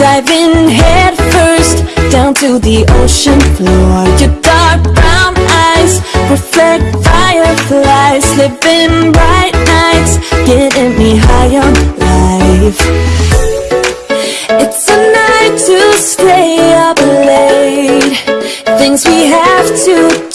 Diving head first down to the ocean floor. Your dark brown eyes reflect fireflies Living bright nights, getting me high on life. It's a night to stay up late. Things we have to